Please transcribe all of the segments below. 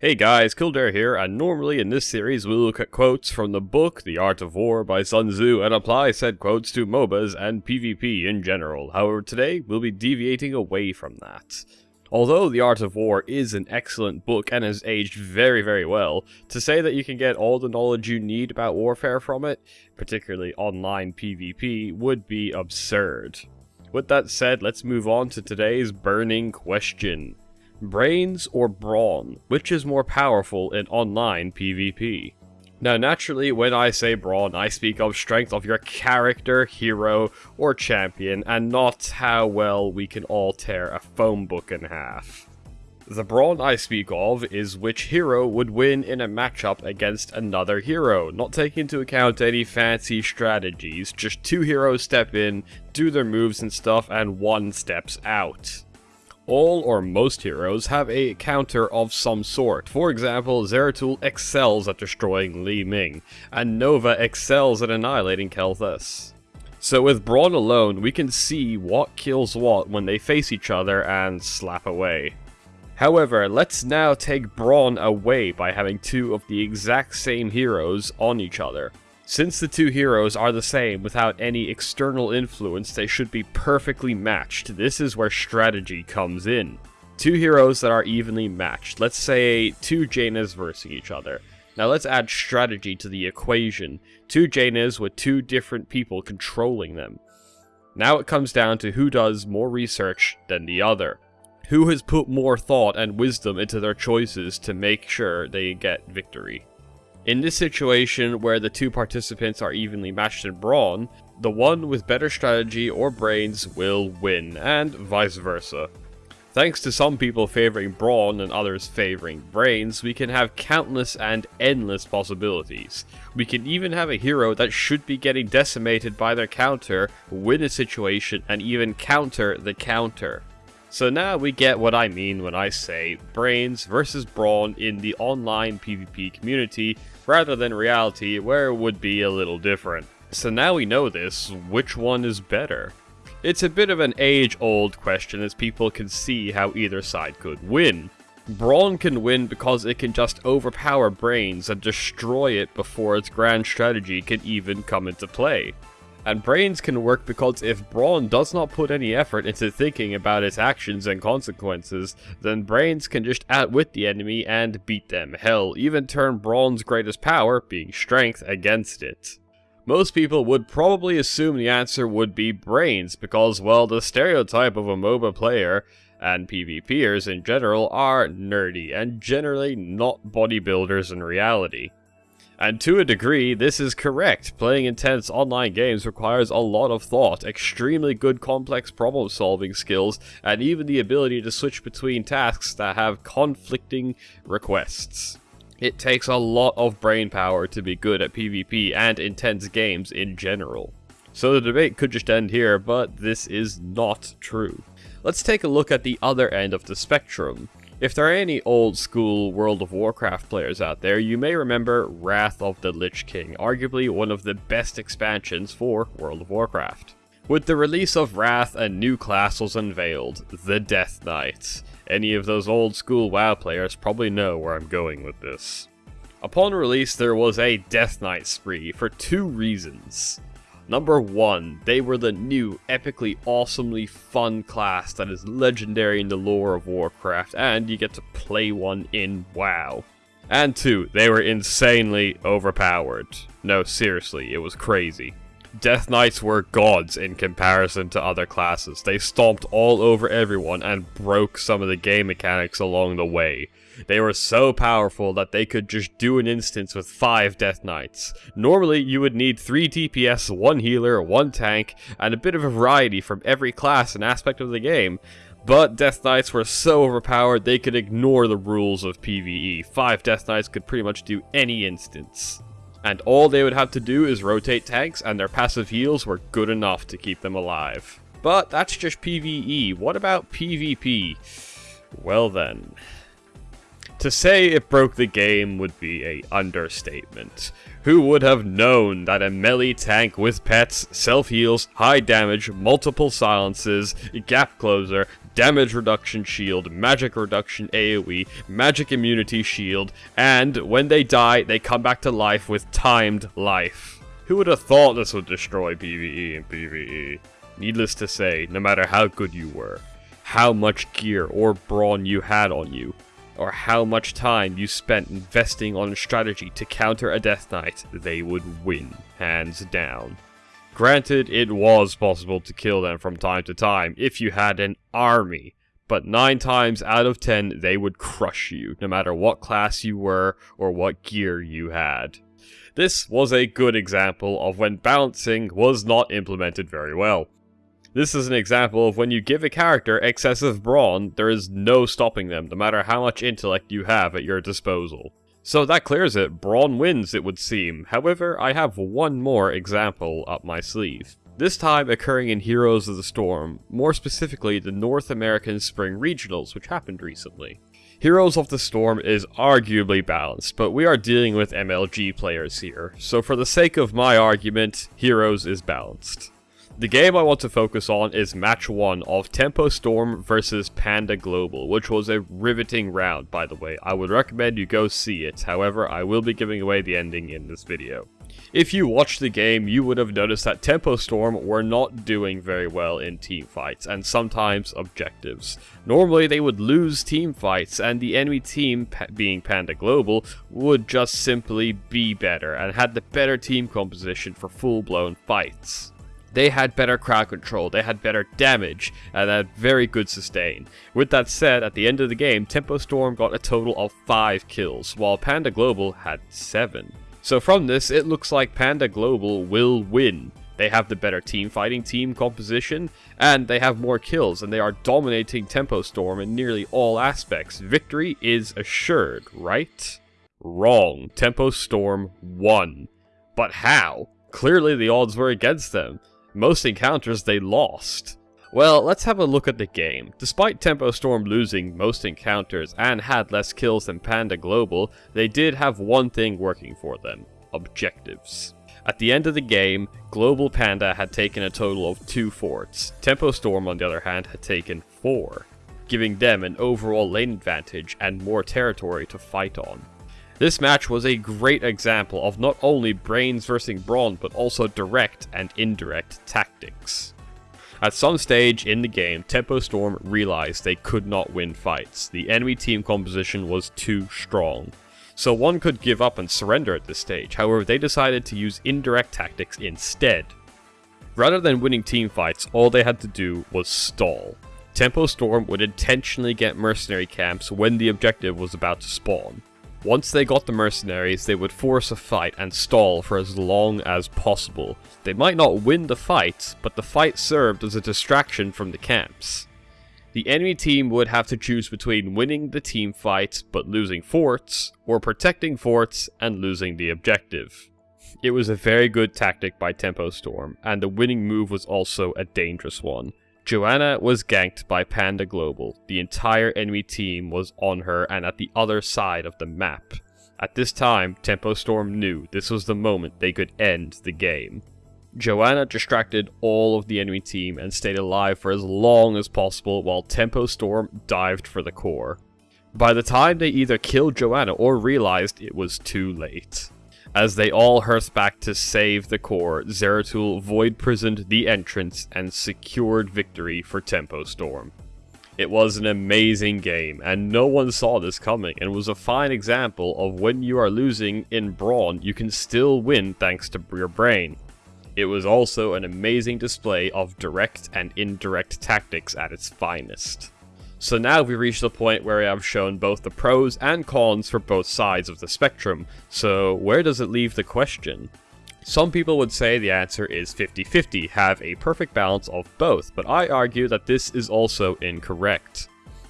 Hey guys, Kildare here, and normally in this series we'll look at quotes from the book The Art of War by Sun Tzu and apply said quotes to MOBAs and PvP in general. However, today we'll be deviating away from that. Although The Art of War is an excellent book and has aged very, very well, to say that you can get all the knowledge you need about warfare from it, particularly online PvP, would be absurd. With that said, let's move on to today's burning question. Brains or brawn? Which is more powerful in online PvP? Now, naturally, when I say brawn, I speak of strength of your character, hero, or champion, and not how well we can all tear a phone book in half. The brawn I speak of is which hero would win in a matchup against another hero, not taking into account any fancy strategies, just two heroes step in, do their moves and stuff, and one steps out. All or most heroes have a counter of some sort. For example, Zeratul excels at destroying Li Ming, and Nova excels at annihilating Kel'Thuzad. So with Brawn alone, we can see what kills what when they face each other and slap away. However, let's now take Brawn away by having two of the exact same heroes on each other. Since the two heroes are the same without any external influence, they should be perfectly matched. This is where strategy comes in. Two heroes that are evenly matched. Let's say two Jaina's versus each other. Now let's add strategy to the equation. Two Jaina's with two different people controlling them. Now it comes down to who does more research than the other. Who has put more thought and wisdom into their choices to make sure they get victory. In this situation where the two participants are evenly matched in brawn, the one with better strategy or brains will win, and vice versa. Thanks to some people favoring brawn and others favoring brains, we can have countless and endless possibilities. We can even have a hero that should be getting decimated by their counter, win a situation, and even counter the counter. So now we get what I mean when I say brains versus brawn in the online PvP community rather than reality where it would be a little different. So now we know this, which one is better? It's a bit of an age-old question as people can see how either side could win. Brawn can win because it can just overpower Brains and destroy it before its grand strategy can even come into play. And Brains can work because if Brawn does not put any effort into thinking about its actions and consequences, then Brains can just outwit the enemy and beat them. Hell, even turn Brawn's greatest power, being strength, against it. Most people would probably assume the answer would be Brains, because, well, the stereotype of a MOBA player, and PvPers in general, are nerdy, and generally not bodybuilders in reality. And to a degree, this is correct. Playing intense online games requires a lot of thought, extremely good complex problem solving skills, and even the ability to switch between tasks that have conflicting requests. It takes a lot of brain power to be good at PvP and intense games in general. So the debate could just end here, but this is not true. Let's take a look at the other end of the spectrum. If there are any old school World of Warcraft players out there, you may remember Wrath of the Lich King, arguably one of the best expansions for World of Warcraft. With the release of Wrath, a new class was unveiled, the Death Knight. Any of those old school WoW players probably know where I'm going with this. Upon release, there was a Death Knight spree for two reasons. Number 1, they were the new, epically awesomely fun class that is legendary in the lore of Warcraft, and you get to play one in WoW. And 2, they were insanely overpowered. No, seriously, it was crazy. Death Knights were gods in comparison to other classes. They stomped all over everyone and broke some of the game mechanics along the way. They were so powerful that they could just do an instance with 5 Death Knights. Normally, you would need 3 DPS, 1 healer, 1 tank, and a bit of a variety from every class and aspect of the game. But Death Knights were so overpowered they could ignore the rules of PvE. 5 Death Knights could pretty much do any instance. And all they would have to do is rotate tanks and their passive heals were good enough to keep them alive. But that's just PvE. What about PvP? Well then. To say it broke the game would be a understatement. Who would have known that a melee tank with pets, self-heals, high damage, multiple silences, gap closer, damage reduction shield, magic reduction AoE, magic immunity shield, and when they die, they come back to life with timed life. Who would have thought this would destroy PvE and PvE? Needless to say, no matter how good you were, how much gear or brawn you had on you, or how much time you spent investing on a strategy to counter a Death Knight, they would win, hands down. Granted, it was possible to kill them from time to time if you had an army, but 9 times out of 10 they would crush you, no matter what class you were or what gear you had. This was a good example of when balancing was not implemented very well. This is an example of when you give a character excessive brawn, there is no stopping them, no matter how much intellect you have at your disposal. So that clears it, brawn wins it would seem, however I have one more example up my sleeve. This time occurring in Heroes of the Storm, more specifically the North American Spring Regionals which happened recently. Heroes of the Storm is arguably balanced, but we are dealing with MLG players here, so for the sake of my argument, Heroes is balanced. The game I want to focus on is match 1 of Tempo Storm versus Panda Global, which was a riveting round by the way. I would recommend you go see it, however I will be giving away the ending in this video. If you watched the game, you would have noticed that Tempo Storm were not doing very well in team fights, and sometimes objectives. Normally they would lose team fights, and the enemy team, being Panda Global, would just simply be better, and had the better team composition for full-blown fights. They had better crowd control, they had better damage, and had very good sustain. With that said, at the end of the game, Tempo Storm got a total of 5 kills, while Panda Global had 7. So from this, it looks like Panda Global will win. They have the better team fighting team composition, and they have more kills, and they are dominating Tempo Storm in nearly all aspects. Victory is assured, right? Wrong. Tempo Storm won. But how? Clearly the odds were against them. Most encounters they lost. Well, let's have a look at the game. Despite Tempo Storm losing most encounters and had less kills than Panda Global, they did have one thing working for them. Objectives. At the end of the game, Global Panda had taken a total of 2 forts. Tempo Storm, on the other hand, had taken 4, giving them an overall lane advantage and more territory to fight on. This match was a great example of not only brains versus brawn, but also direct and indirect tactics. At some stage in the game, Tempo Storm realized they could not win fights. The enemy team composition was too strong. So one could give up and surrender at this stage, however they decided to use indirect tactics instead. Rather than winning team fights, all they had to do was stall. Tempo Storm would intentionally get mercenary camps when the objective was about to spawn. Once they got the mercenaries, they would force a fight and stall for as long as possible. They might not win the fight, but the fight served as a distraction from the camps. The enemy team would have to choose between winning the team fight but losing forts, or protecting forts and losing the objective. It was a very good tactic by Tempo Storm, and the winning move was also a dangerous one. Johanna was ganked by Panda Global. The entire enemy team was on her and at the other side of the map. At this time, Tempo Storm knew this was the moment they could end the game. Johanna distracted all of the enemy team and stayed alive for as long as possible while Tempo Storm dived for the core. By the time they either killed Johanna or realized it was too late. As they all hearth back to save the core, Zeratul void prisoned the entrance and secured victory for Tempo Storm. It was an amazing game, and no one saw this coming, and was a fine example of when you are losing in Brawn, you can still win thanks to your brain. It was also an amazing display of direct and indirect tactics at its finest. So now we've reached the point where I have shown both the pros and cons for both sides of the spectrum, so where does it leave the question? Some people would say the answer is 50-50, have a perfect balance of both, but I argue that this is also incorrect.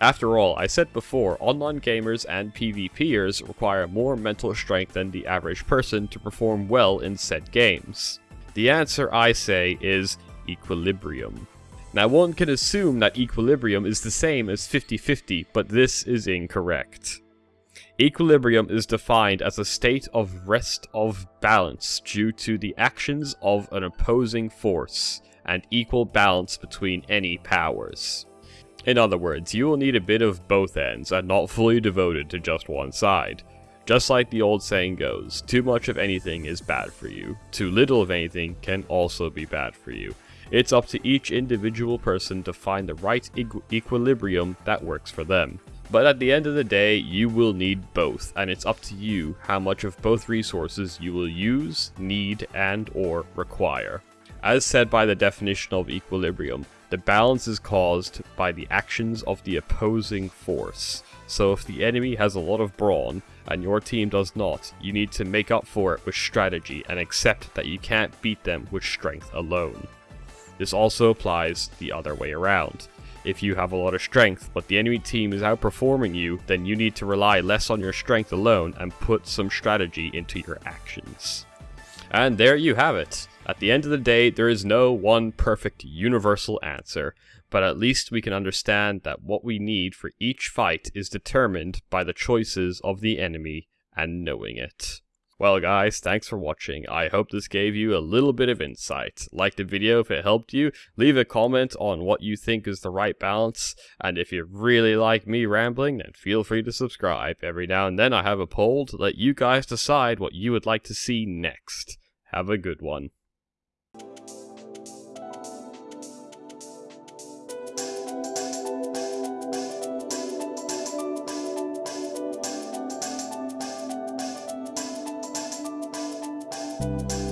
After all, I said before, online gamers and PvPers require more mental strength than the average person to perform well in said games. The answer, I say, is equilibrium. Now one can assume that equilibrium is the same as 50-50, but this is incorrect. Equilibrium is defined as a state of rest of balance due to the actions of an opposing force and equal balance between any powers. In other words, you will need a bit of both ends and not fully devoted to just one side. Just like the old saying goes, too much of anything is bad for you. Too little of anything can also be bad for you. It's up to each individual person to find the right equ equilibrium that works for them. But at the end of the day, you will need both, and it's up to you how much of both resources you will use, need, and or require. As said by the definition of equilibrium, the balance is caused by the actions of the opposing force. So if the enemy has a lot of brawn, and your team does not, you need to make up for it with strategy and accept that you can't beat them with strength alone. This also applies the other way around. If you have a lot of strength, but the enemy team is outperforming you, then you need to rely less on your strength alone and put some strategy into your actions. And there you have it. At the end of the day, there is no one perfect universal answer, but at least we can understand that what we need for each fight is determined by the choices of the enemy and knowing it. Well guys, thanks for watching. I hope this gave you a little bit of insight. Like the video if it helped you, leave a comment on what you think is the right balance, and if you really like me rambling, then feel free to subscribe. Every now and then I have a poll to let you guys decide what you would like to see next. Have a good one. Música